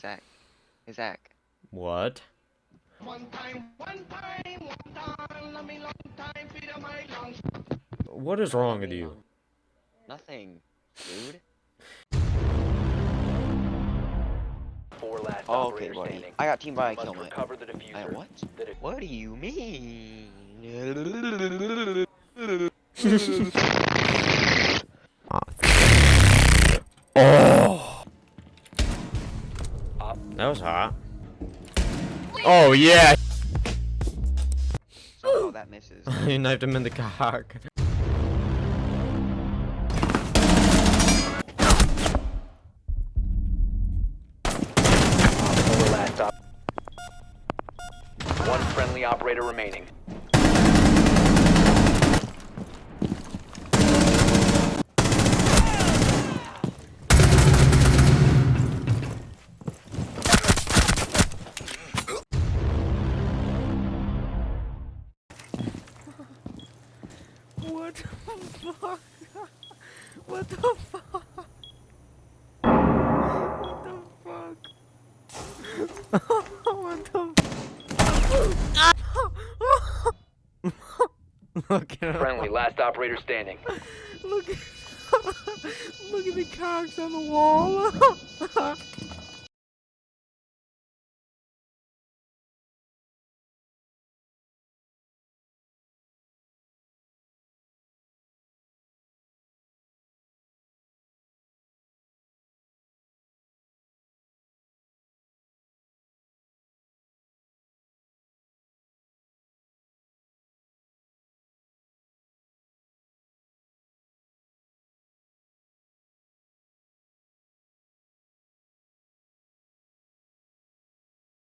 Zach. Hey, Zach. What? What is wrong with you? Nothing, dude. Four last Oh, okay, buddy. standing. I got team by a Must kill, mate. I, what? What do you mean? Op That was hot. Oh, yeah! Somehow that misses. you knifed him in the cock. four last op. One friendly operator remaining. What the fuck? What the fuck? What the fuck? what the Look at. Friendly last operator standing. Look at Look at the cocks on the wall.